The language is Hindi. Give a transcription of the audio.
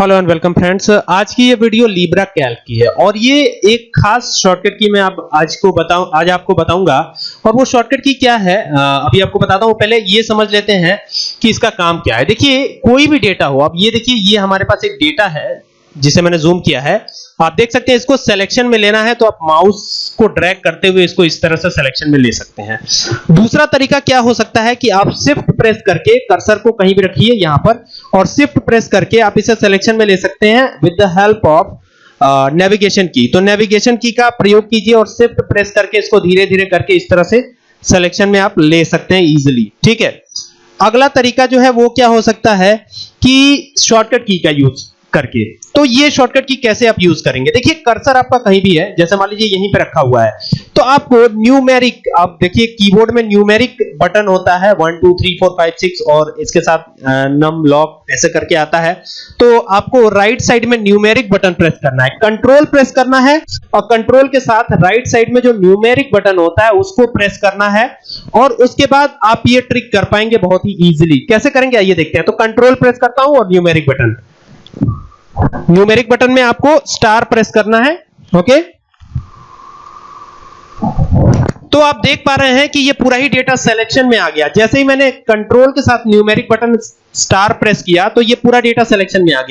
Hello and welcome friends. आज की ये वीडियो लीब्रा कैल्क की है और ये एक खास शॉर्टकट की मैं आप आज को बताऊँ, आज आपको बताऊँगा। और वो शॉर्टकट की क्या है अभी आपको बताता हूँ। पहले ये समझ लेते हैं कि इसका काम क्या है। देखिए, कोई भी डेटा हो अब ये देखिए, ये हमारे पास एक डेटा है जिसे मैंने जूम किया है। आप देख सकते हैं इसको सिलेक्शन में लेना है तो आप माउस को ड्रैग करते हुए इसको इस तरह से सिलेक्शन में ले सकते हैं। दूसरा तरीका क्या हो सकता है कि आप शिफ्ट प्रेस करके कर्सर को कहीं भी रखिए यहाँ पर, और शिफ्ट प्रेस करके आप इसे सिलेक्शन में ले सकते हैं with the help of navigation की तो नेविगेशन की का प्रयोग कीजिए और शिफ्ट प्रेस करके इसको धीरे धीरे करके इस तरह से सिलेक्शन में आप ले सकते हैं इजीली ठीक है? अगला तरीका जो है वो क्या हो सकता है कि शॉर्टकट की का यूज़ करके। तो ये शॉर्टकट की कैसे आप यूज़ करेंगे? देखिए कर्सर आपका कहीं भी है, जैसे मान लीजिए यहीं पे रखा हुआ है। तो आपको न्यूमेरिक आप देखिए कीबोर्ड में न्यूमेरिक बटन होता है 1 2 3 4 5 6 और इसके साथ नम लॉक ऐसे करके आता है। तो आपको राइट साइड में न्यूमेरिक बटन प्रेस करना है। कंट्रोल प्रेस करना है, और कंट्रोल के साथ राइट साइड में जो न्यूमेरिक बटन होता है, उसको प्रेस करना है, और उसके बाद आप ये ट्रिक कर पाएँगे बहुत ही इजीली कैसे करेंगे? आइए देखते हैं। तो कंट्रोल प्रेस करता हूँ और न्यूमेरिक बटन न्यूमेरिक बटन में आपको स्टार प्रेस करना है ओके तो आप देख पा रहे हैं कि ये पूरा ही डेटा सिलेक्शन में आ गया। जैसे ही मैंने कंट्रोल के साथ न्यूमेरिक बटन स्टार प्रेस किया तो ये पूरा डेटा सिलेक्शन में आ गया।